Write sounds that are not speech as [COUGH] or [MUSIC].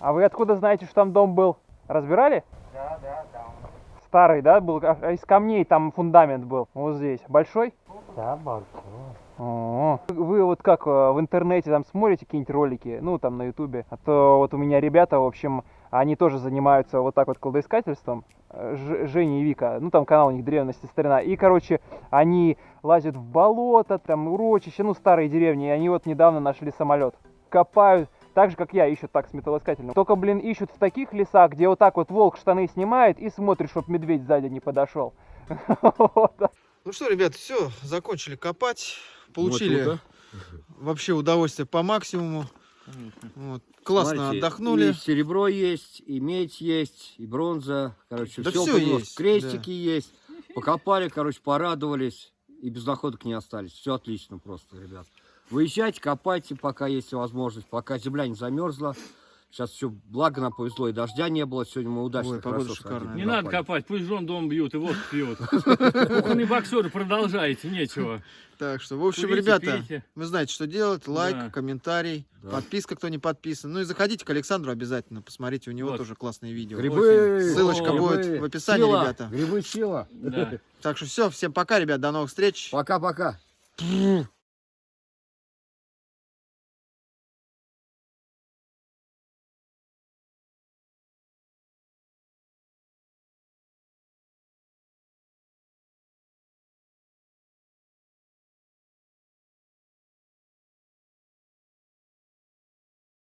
А вы откуда знаете, что там дом был? Разбирали? Да, да, да. Старый, да, был? А, а Из камней там фундамент был. Вот здесь. Большой? Да, большой. О, Вы вот как э, в интернете там смотрите какие-нибудь ролики, ну там на ютубе, а то вот у меня ребята, в общем, они тоже занимаются вот так вот кладоискательством, Э, Ж- Женя и Вика, ну там канал у них древности старина, и короче, они лазят в болото, там урочище, ну старые деревни, и они вот недавно нашли самолет, копают, так же как я, ищут так с металлоискателем. Только, блин, ищут в таких лесах, где вот так вот волк штаны снимает и смотрит, чтоб медведь сзади не подошел. [LAUGHS] Ну что, ребят, все, закончили копать. Получили Вот, вообще удовольствие по максимуму. Вот. Классно Смотрите, отдохнули. И серебро есть, и медь есть, и бронза. Короче, Да все, всё есть, Крестики есть. Покопали, короче, порадовались. И без находок не остались. Все отлично просто, ребят. Выезжайте, копайте, пока есть возможность. Пока земля не замерзла. Сейчас все, благо нам повезло, и дождя не было. Сегодня мы удачно Ой, погода хорошо шикарная. Не надо копать, пусть жен дом бьют и вот пьют. [LAUGHS] Кухонные боксеры, продолжайте, нечего. Так что, в общем, Курите, ребята, пейте. вы знаете, что делать. Лайк, Да. комментарий, Да. подписка, кто не подписан. Ну и заходите к Александру обязательно. Посмотрите, у него Вот. тоже классные видео. Грибы! Ссылочка О, будет грибы. в описании, Сила, ребята. Грибы сила. Да. Так что все, всем пока, ребят, до новых встреч. Пока-пока.